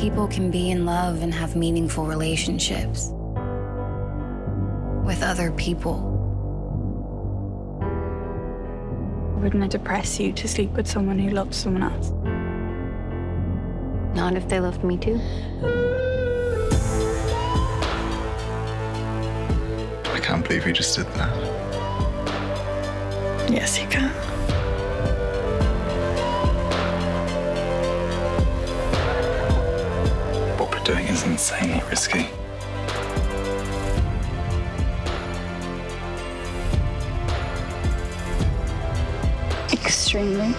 People can be in love and have meaningful relationships with other people. Wouldn't it depress you to sleep with someone who loves someone else? Not if they loved me too. I can't believe you just did that. Yes, you can. Doing is insanely risky. Extremely.